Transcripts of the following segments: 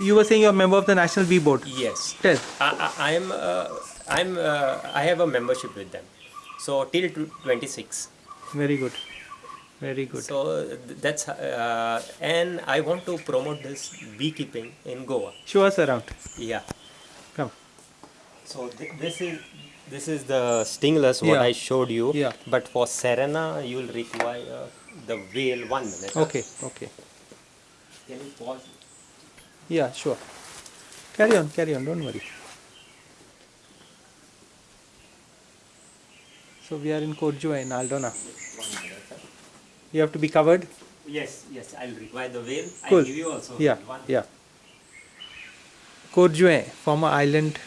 You were saying you're a member of the National Bee Board. Yes. Tell. I, I, I'm, uh, I'm, uh, I have a membership with them. So till 26. Very good. Very good. So that's, uh, and I want to promote this beekeeping in Goa. Show us around. Yeah. Come. So th- this is this is the stingless what Yeah. I showed you. Yeah. But for cerana, you will require the veil. One minute. Okay. Okay. Can you pause? Yeah, sure. Carry on. Carry on. Don't worry. So we are in Korjua in Aldona. One minute. sir. You have to be covered. Yes, yes. I'll require the veil. Cool. I'll give you also. Yeah. One. Yeah. Korjue, former island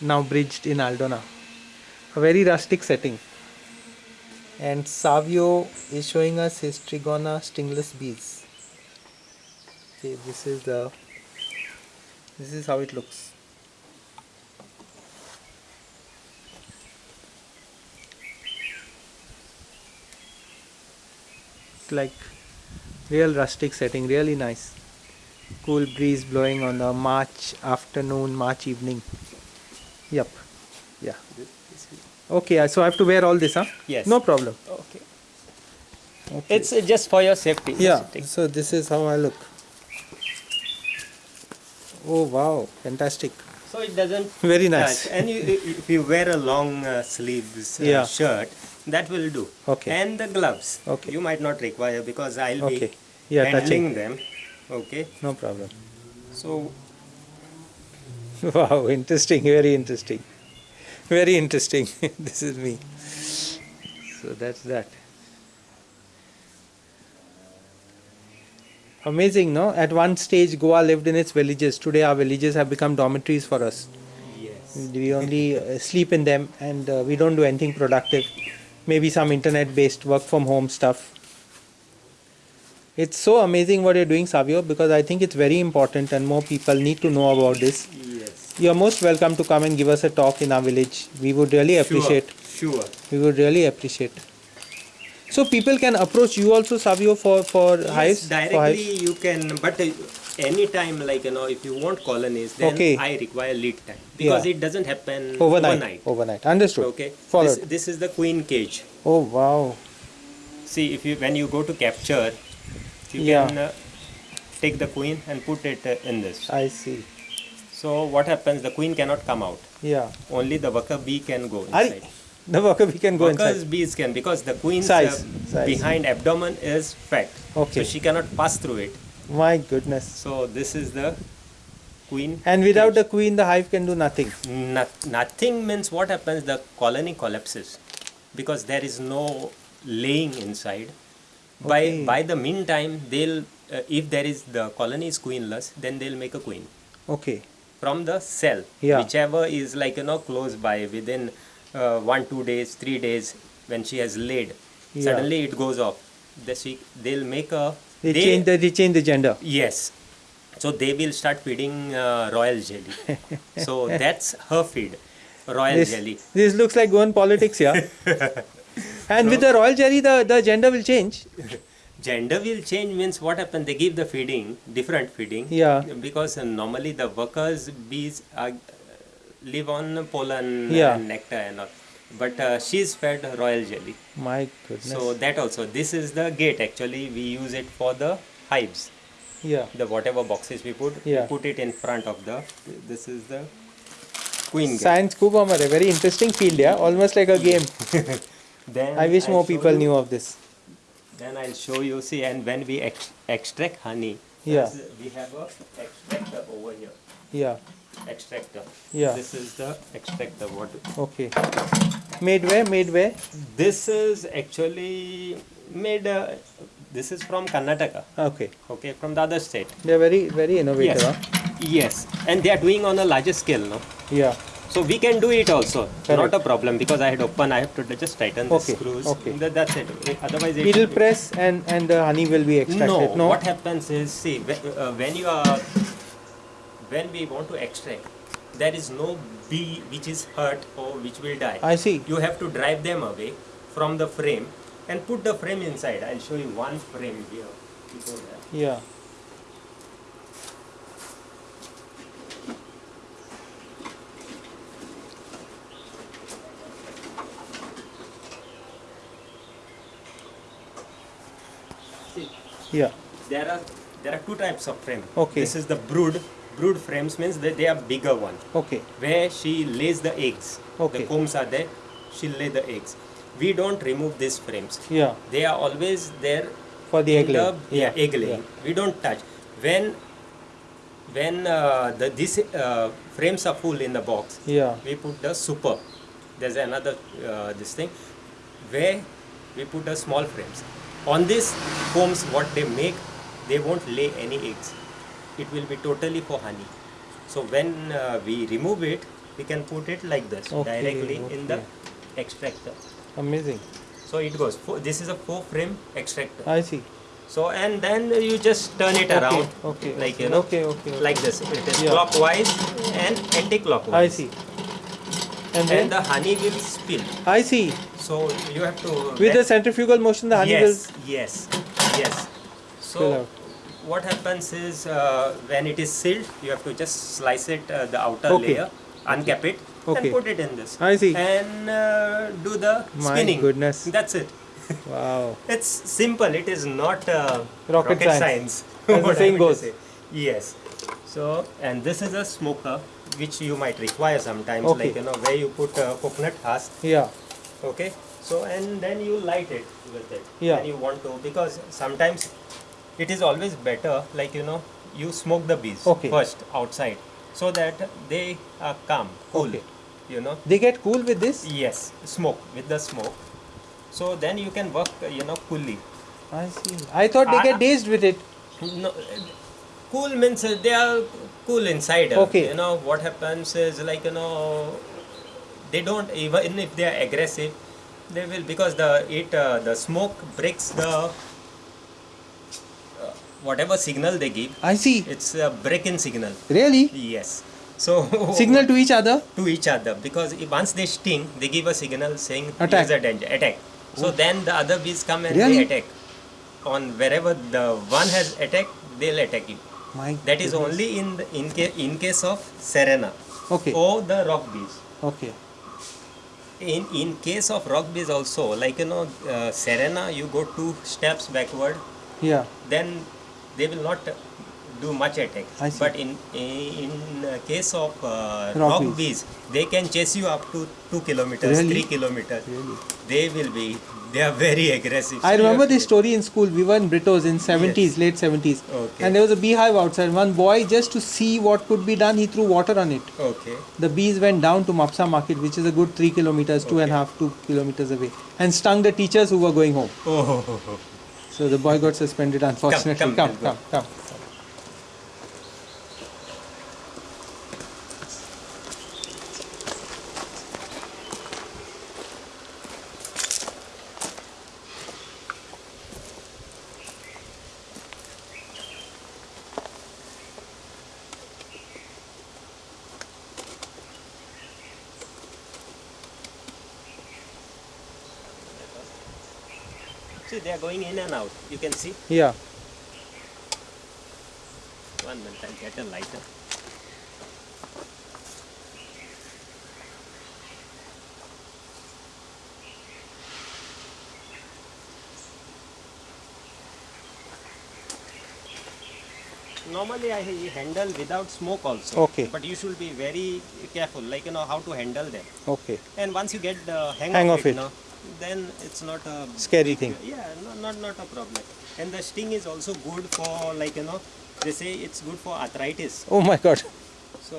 now bridged in Aldona. A very rustic setting. And Savio is showing us his Trigona stingless bees. See, this is the this is how it looks. Like real rustic setting, really nice cool breeze blowing on a March afternoon, March evening. Yep. Yeah. Okay, so I have to wear all this, huh? Yes. No problem. Okay. Okay. It's just for your safety. yeah. So this is how I look. Oh wow, fantastic. So it doesn't. Very nice. touch. And you, if you wear a long uh, sleeves uh, Yeah. shirt, that will do. Okay. And the gloves. Okay. You might not require because I'll Okay. be Yeah, handling touching. them. Okay. No problem. So Wow, interesting, very interesting. Very interesting. this is me. So that's that. Amazing, no? At one stage, Goa lived in its villages. Today, our villages have become dormitories for us. yes. We only uh, sleep in them and uh, we don't do anything productive. Maybe some internet based work from home stuff. It's so amazing what you're doing, Savio, because I think it's very important and more people need to know about this. Yes. You're most welcome to come and give us a talk in our village. We would really appreciate. Sure. Sure. We would really appreciate. So people can approach you also, Savio, for for Yes, hives. For directly hives? you can, but uh, anytime, like you know, if you want colonies, then Okay. I require lead time because Yeah. it doesn't happen Overnight. overnight. Overnight. Understood. Okay. Followed. This, this is the queen cage. Oh wow. See, if you when you go to capture, you Yeah. can uh, take the queen and put it uh, in this. I see. So what happens? The queen cannot come out. Yeah. Only the worker bee can go inside. The worker we can go Workers inside. bees can because the queen's Size, uh, size. behind abdomen is fat. Okay. So she cannot pass through it. My goodness. So this is the queen. And without the queen, the hive can do nothing. Noth- nothing means what happens? The colony collapses because there is no laying inside. Okay. By by the meantime, they'll uh, if there is the colony is queenless, then they'll make a queen Okay. from the cell, Yeah. whichever is like you know close by within uh, one two days, three days when she has laid. Yeah. Suddenly it goes off. The she, they'll make a They, change the they change the gender. Yes. So they will start feeding uh, royal jelly. so that's her feed, royal This, jelly. this looks like going politics, yeah. and with the royal jelly, the, the gender will change. Gender will change means what happened They give the feeding, different feeding. Yeah. Because normally the workers bees are, live on pollen Yeah. and nectar and all. But uh, she's fed royal jelly. My goodness. So that also. This is the gate actually. We use it for the hives. yeah. The whatever boxes we put, Yeah. we put it in front of the. This is the queen gate. Science Kuba Mare, very interesting field, yeah. Almost like a game. Then I wish I'll more people you- knew of this. Then I'll show you. See, and when we ex- extract honey, Yeah. we have a extractor over here. Yeah. Extractor. Yeah. This is the extractor. What? Okay. Made where? Made where? This is actually made. Uh, this is from Karnataka. Okay. Okay, from the other state. They're very, very innovative. Yes. Huh? Yes, and they are doing on a larger scale, no? Yeah. So we can do it also. Correct. Not a problem because I had open. I have to just tighten the Okay, screws. okay. That- that's it. Otherwise, it It'll press and and the honey will be extracted. No, what happens is, see, when, uh, when you are, when we want to extract, there is no bee which is hurt or which will die. I see. You have to drive them away from the frame and put the frame inside. I'll show you one frame here before that. Yeah. See, yeah. There are there are two types of frame. Okay. This is the brood Brood frames means that they are bigger one, Okay. where she lays the eggs. Okay. The combs are there. She lay the eggs. We don't remove these frames. Yeah. They are always there. For the egg in laying. yeah, egg laying. We don't touch. When when uh, the these uh, frames are full in the box, Yeah. we put the super. There's another uh, this thing where we put the small frames. On this combs, what they make, they won't lay any eggs. It will be totally for honey. So when uh, we remove it, we can put it like this Okay, directly in the extractor. Amazing. So it goes. Four, this is a four frame extractor. I see. So and then you just turn it Okay, around, okay, like you know, okay, okay, okay. like this. It is Yeah. clockwise and anti-clockwise. I see. And then And the honey will spill. I see. So you have to With the centrifugal motion, the honey yes, yes, yes. Spill So. What happens is uh, when it is sealed, you have to just slice it uh, the outer Okay. layer, uncap it, Okay. and put it in this. I see. And uh, do the My spinning. goodness. That's it. Wow. It's simple. It is not uh, Rocket science. science. As the What I saying meant to goes. Yes. So and this is a smoker which you might require sometimes, Okay. like you know where you put uh, coconut husk Yeah. okay so and then you light it with it Yeah. when you want to because sometimes it is always better like you know you smoke the bees Okay. first outside so that they are calm cool Okay. you know They get cool with this? yes smoke with the smoke so then you can work you know coolly I see. I thought they I- get dazed with it. no, cool means they are cool inside Okay. you know what happens is like you know they don't even if they are aggressive they will because the it uh, the smoke breaks the whatever signal they give I see. it's a break-in signal Really? yes so Signal to each other? to each other because once they sting they give a signal saying Attack. a danger attack so then the other bees come and Really? they attack on wherever the one has attacked they'll attack you My that is goodness. only in the, in, ca- in case of cerana Okay. or the rock bees Okay. in in case of rock bees also like you know uh, cerana you go two steps backward Yeah. then they will not do much attack but in in case of uh, Rock rock, bees. they can chase you up to 2 kilometers Really? 3 kilometers Really? they will be they are very aggressive I remember this story in school. We were in Britos in 70s, Yes. late 70s. Okay. And there was a beehive outside. One boy, just to see what could be done, he threw water on it. okay The bees went down to Mapsa market, which is a good three kilometers, two and Okay. half, two kilometers away, and stung the teachers who were going home. oh So the boy got suspended, unfortunately. come, come, we'll come. come. Going in and out you can see Yeah. one minute i'll get a lighter normally i handle without smoke also Okay. but you should be very careful like you know how to handle them Okay. and once you get the hang, Hang of, of it, it. now, then it's not a Scary thing. yeah no, not not a problem and the sting is also good for like you know they say it's good for arthritis Oh my god. so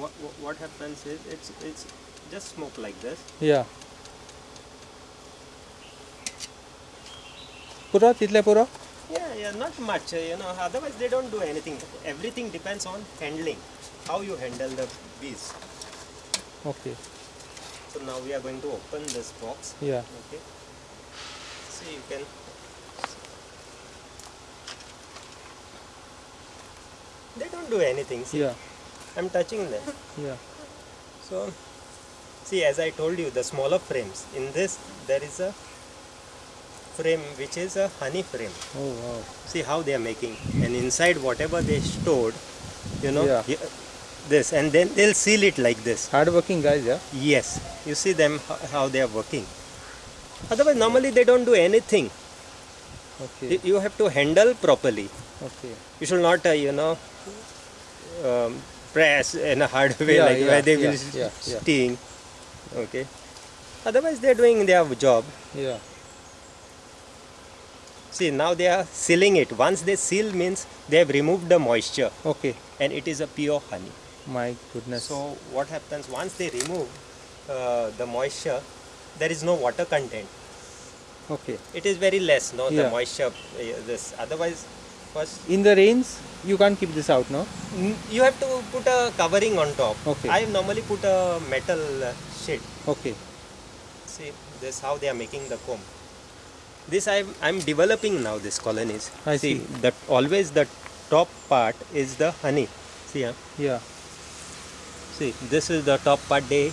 what, what happens is it's it's just smoke like this Yeah. Pura, title pura? yeah yeah not much you know otherwise they don't do anything everything depends on handling how you handle the bees Okay. So now we are going to open this box Yeah. okay so you can they don't do anything see Yeah. i'm touching them Yeah. so see as i told you the smaller frames in this there is a frame which is a honey frame Oh wow. see how they are making and inside whatever they stored you know Yeah. This and then they'll seal it like this Hard working guys, yeah. yes you see them how they are working otherwise normally they don't do anything Okay. You- have to handle properly. Okay. You should not, uh, you know, um, press in a hard way Yeah, like yeah, where they yeah, will yeah, sting. Okay. Otherwise, they're doing their job. Yeah. See, now they are sealing it. Once they seal means they have removed the moisture Okay. and it is a pure honey. My goodness. So what happens once they remove uh, the moisture, there is no water content. okay. It is very less, no, the moisture. uh, this otherwise, first In the rains, you can't keep this out, no? you have to put a covering on top. Okay. I normally put a metal uh, sheet. Okay. See, this how they are making the comb. This I'm I'm developing now. This colonies. I see, see. that always the top part is the honey. See, huh? Yeah. See, this is the top part. They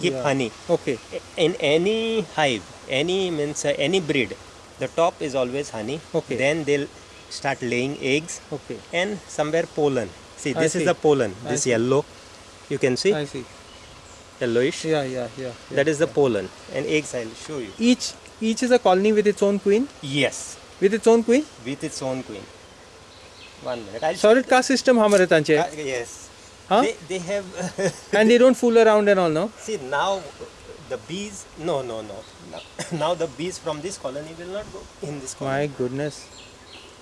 keep Yeah. honey. Okay. in any hive any means uh, any breed the top is always honey Okay. then they'll start laying eggs Okay. and somewhere pollen see I this see. is the pollen I this see. yellow you can see I see. yellowish Yeah, yeah, yeah. yeah. that is the yeah. pollen and eggs i'll show you Each each is a colony with its own queen. yes With its own queen. with its own queen one minute i'll Solid caste system तांचे. Uh, yes Huh? they, they have And they don't fool around and all, no? see now the bees no no no now, now the bees from this colony will not go in this colony My goodness.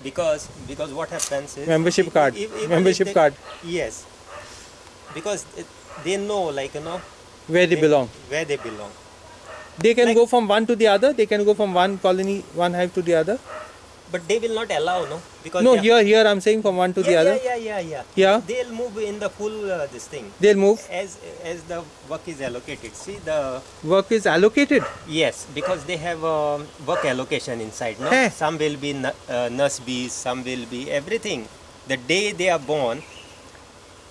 because because what happens is Membership if- card. if- even if Membership they- card. yes because they know like you know Where they belong. where they belong They can Like- go from one to the other. They can go from one colony, one hive to the other. But they will not allow no? Because No, here, here I'm saying from one to yeah, the other. yeah yeah yeah yeah. Yeah. they'll move in the full uh, this thing. They'll move. as as the work is allocated. See the Work is allocated. yes because they have um, work allocation inside no? Hey. some will be uh, nurse bees some will be everything. The day they are born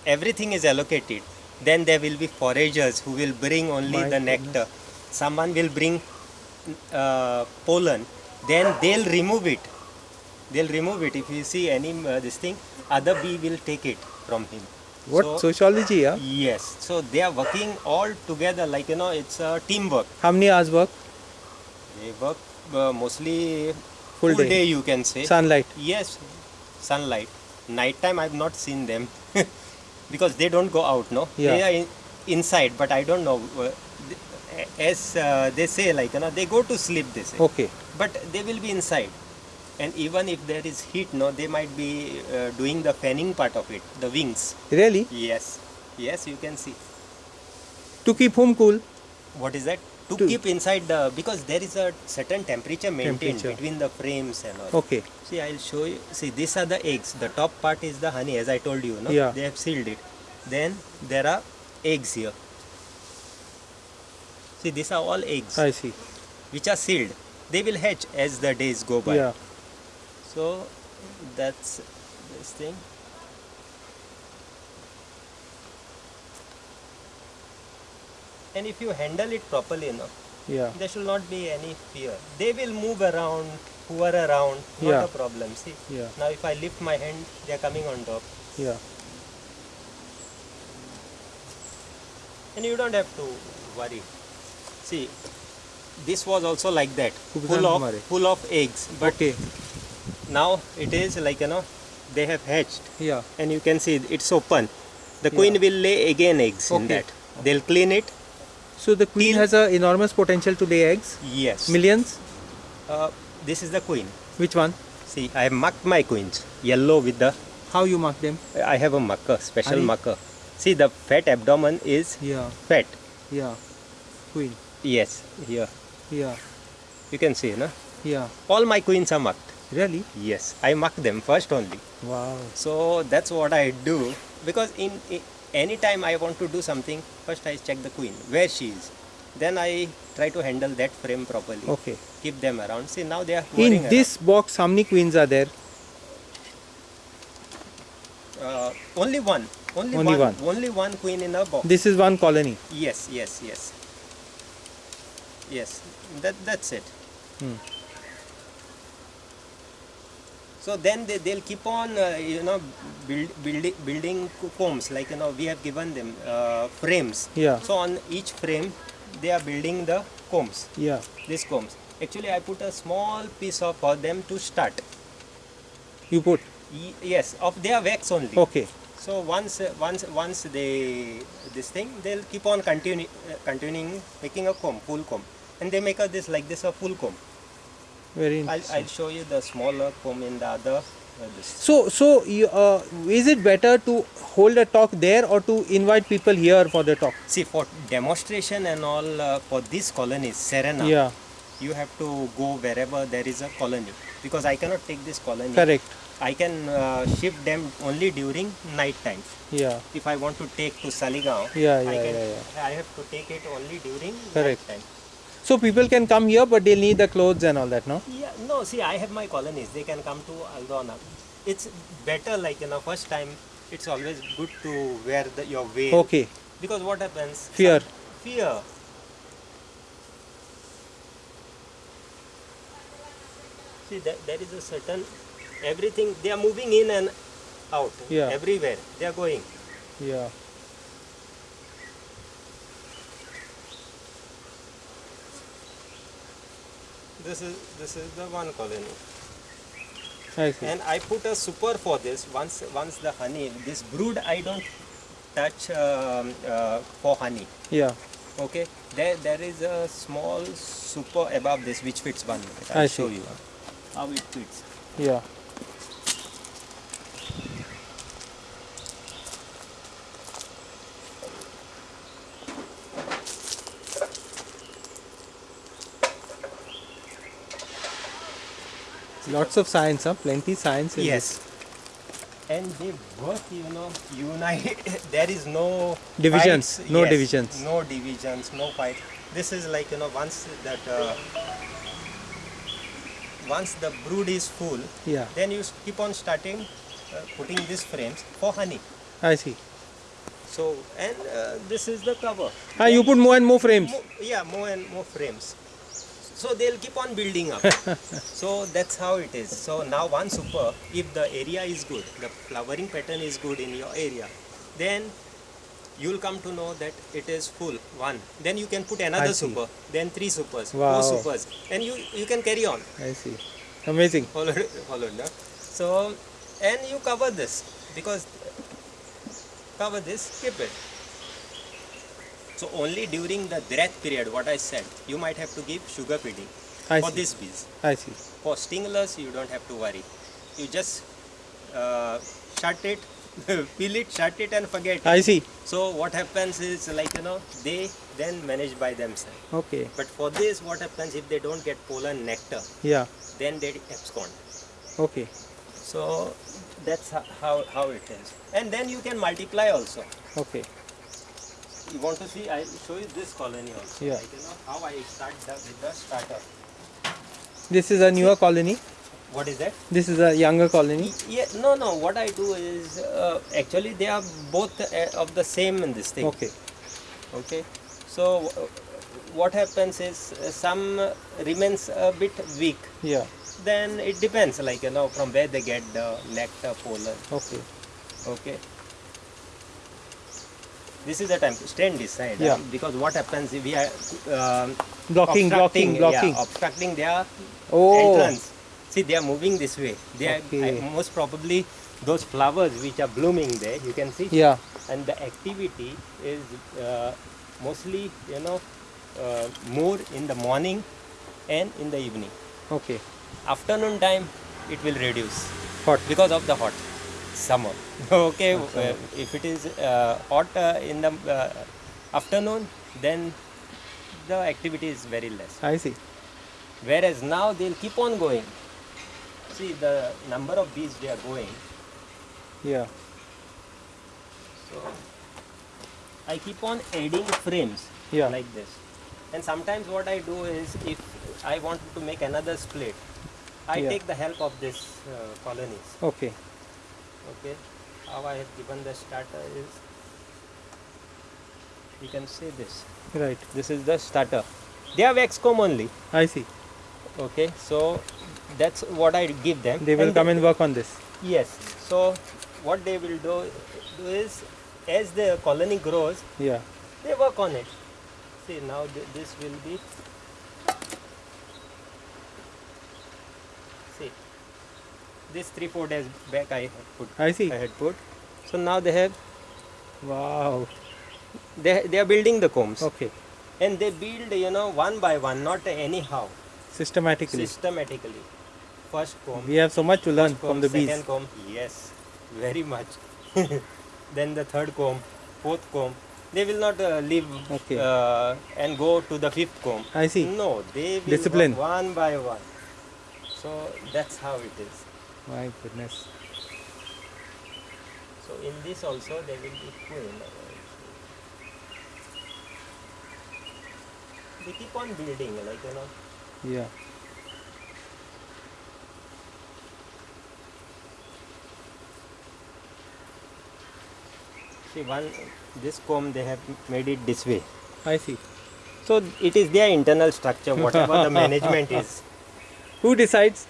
everything is allocated. Then there will be foragers who will bring only My the nectar. someone will bring uh, pollen. Then they'll remove it they'll remove it if you see any uh, this thing other bee will take it from him What So- sociology, yeah? yes so they are working all together like you know it's a teamwork How many hours work? they work uh, mostly Full day. day. you can say. Sunlight. Yes, sunlight. Night time I've not seen them because they don't go out. No, Yeah. they are in, inside. But I don't know. uh, As uh, they say, like you know, they go to sleep. They say, Okay. but they will be inside. And even if there is heat, no, they might be uh, doing the fanning part of it, the wings. Really? Yes, yes, you can see. To keep home cool? What is that? To, To- keep inside the because there is a certain temperature maintained Temperature. between the frames and all. Okay. See, I'll show you. See, these are the eggs. The top part is the honey, as I told you. No? Yeah. They have sealed it. Then there are eggs here. See, these are all eggs I see. which are sealed. They will hatch as the days go by. Yeah. So that's this thing. And if you handle it properly, no, Yeah. there should not be any fear. They will move around, hover around, not Yeah. a problem. See, Yeah. now if I lift my hand, they are coming on top. Yeah. And you don't have to worry. See, this was also like that, full of full of eggs. But Okay. Now it is like you know, they have hatched, Yeah. and you can see it's open. The Yeah. queen will lay again eggs in that Okay. They'll clean it. So the queen has a enormous potential to lay eggs. Yes. Millions. Uh, this is the queen. Which one? See, I have marked my queens yellow with the. How you mark them? I have a marker, special Are marker. See, the fat abdomen is Yeah. fat. Yeah. Queen. Yes, here Yeah. you can see, no? Yeah. All my queens are marked. Really? Yes, I mark them first only. Wow. So that's what I do because in, in any time I want to do something, first I check the queen where she is. Then I try to handle that frame properly. Okay. Keep them around. See now they are In this box, how many queens are there? Uh, only one. Only, Only one. one. Only one queen in a box. This is one colony. Yes, yes, yes. Yes, that that's it. Hmm. So then they, they'll keep on, uh, you know, build, building building combs like you know we have given them uh, frames. Yeah. So on each frame, they are building the combs. Yeah. These combs. Actually, I put a small piece of for them to start. You put. Y- yes, of their wax only. Okay. So once uh, once once they this thing, they'll keep on continue, uh, continuing making a comb, full comb, and they make a this like this a full comb. Very I'll. I'll show you the smaller comb in the other. Uh. So, so you, uh, is it better to hold a talk there or to invite people here for the talk? See, for demonstration and all uh, for these colonies, cerana, Yeah, you have to go wherever there is a colony because I cannot take this colony. correct. I can uh, shift them only during night time. Yeah, If I want to take to Saligaon, Yeah, I, yeah, yeah, I have to take it only during Correct. night time. So people can come here, but they'll need the clothes and all that, no? Yeah, no, see, I have my colonies. They can come to Aldona. It's better, like, you know, first time, it's always good to wear the, your veil. Okay, Because what happens? Fear. Some- fear. See, that, there is a certain, everything, they are moving in and out. Yeah. Everywhere. They are going. yeah. This is this is the one colony. I see. and I put a super for this once once the honey this brood I don't touch um, uh, for honey Yeah, okay there there is a small super above this which fits one minute I I'll show see. you how it fits yeah. Lots of science, huh? Plenty science yes and they work you know unite there is no Divisions, fights. no Yes, divisions. no divisions no fight this is like you know once that uh, once the brood is full. Yeah, then you keep on starting uh, putting these frames for honey I see. so and uh, this is the cover Ah, you put more and more frames. Mo- yeah more and more frames so they'll keep on building up so that's how it is so now one super if the area is good the flowering pattern is good in your area then you'll come to know that it is full one then you can put another super then three supers Wow. four supers and you you can carry on I see. Amazing. followed, followed no? so and you cover this because cover this keep it so only during the dearth period what i said you might have to give sugar feeding I for see. these bees I see. for stingless you don't have to worry you just uh, shut it fill it shut it and forget it. I see. so what happens is like you know they then manage by themselves Okay. but for this what happens if they don't get pollen nectar Yeah. then they abscond Okay. So that's how, how it is. And then you can multiply also. Okay. You want to see, I show you this colony also. Yeah. Like, you know, how I start the, with the starter. This is a newer colony. What is that? This is a younger colony. Yeah, no, no. What I do is uh, actually they are both uh, of the same in this thing. Okay. Okay. So uh, what happens is uh, some remains a bit weak. Yeah. Then it depends, like you know, from where they get the nectar, pollen. Okay. Okay. This is the time to stand this side. Yeah. huh? Because what happens if we are um, Blocking, blocking, blocking. Yeah, obstructing their Oh. entrance. See, they are moving this way. They are Okay. I- most probably those flowers which are blooming there. You can see. Yeah. And the activity is uh, mostly, you know, uh, more in the morning and in the evening. Okay. Afternoon time, it will reduce Hot. because of the hot summer okay uh, if it is uh, hot uh, in the uh, afternoon then the activity is very less I see. whereas now they'll keep on going see the number of bees they are going Yeah. so i keep on adding frames Yeah. like this and sometimes what i do is if i want to make another split i Yeah. take the help of this uh, colonies Okay. Okay how i have given the starter is you can see this Right. this is the starter they have excom only I see. okay so that's what i give them They will come and work on this. yes so what they will do, do is as the colony grows Yeah. they work on it see now th- this will be this three four days back I had put I see. I had put. So now they have Wow. they they are building the combs Okay. and they build you know one by one, not anyhow, Systematically. systematically. First comb, We have so much to learn comb, from the bees. second comb, yes, very much. then the third comb, fourth comb. They will not uh, leave Okay. uh, and go to the fifth comb. I see. No, they will Discipline. one by one. So that's how it is. My goodness. So in this also there will be queen. They keep on building, like you know. Yeah. See one this comb they have made it this way. I see. So it is their internal structure, whatever the management is. Who decides?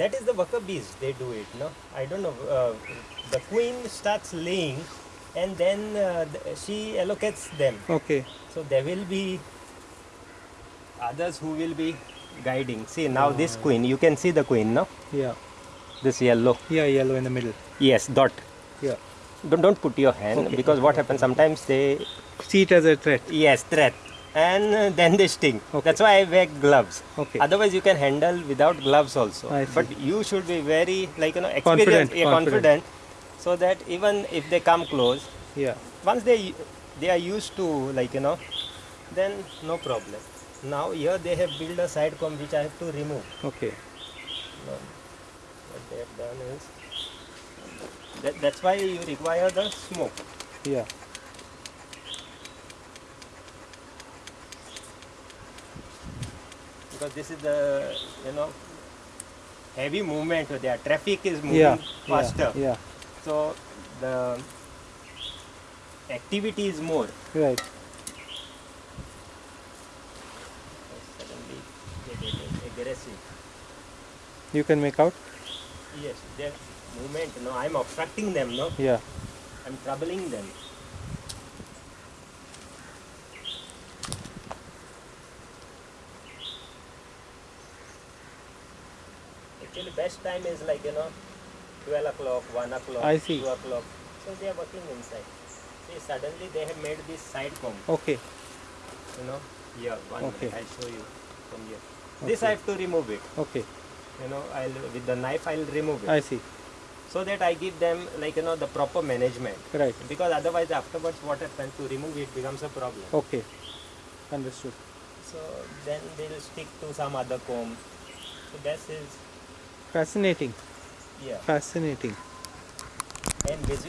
That is the worker bees. They do it. No, I don't know. Uh, the queen starts laying, and then uh, she allocates them. Okay. So there will be others who will be guiding. See now this queen, you can see the queen, no? Yeah. This yellow. Yeah, yellow in the middle. Yes, dot. Yeah. Don't, don't put your hand Okay. because what happens sometimes they See it as a threat. yes threat and uh, then they sting. Okay. That's why I wear gloves. Okay. Otherwise you can handle without gloves also. But you should be very like you know Confident, experienced, yeah, confident. confident, so that even if they come close, Yeah. once they they are used to like you know, then no problem. Now here they have built a side comb which I have to remove. Okay. No. What they have done is that, that's why you require the smoke. Yeah. Because this is the you know heavy movement So there traffic is moving Yeah. faster Yeah. so the activity is more. Right. suddenly aggressive You can make out? yes their movement no i'm obstructing them no Yeah. i'm troubling them actually best time is like you know 12 o'clock 1 o'clock I see. 2 o'clock so they are working inside see suddenly they have made this side comb Okay. you know here one Okay. minute, i'll show you from here this i have to remove it Okay. you know i'll with the knife i'll remove it I see. so that i give them like you know the proper management Right. because otherwise afterwards what happens to remove it becomes a problem Okay. Understood. so then they'll stick to some other comb so that is Fascinating. yeah Fascinating. and basically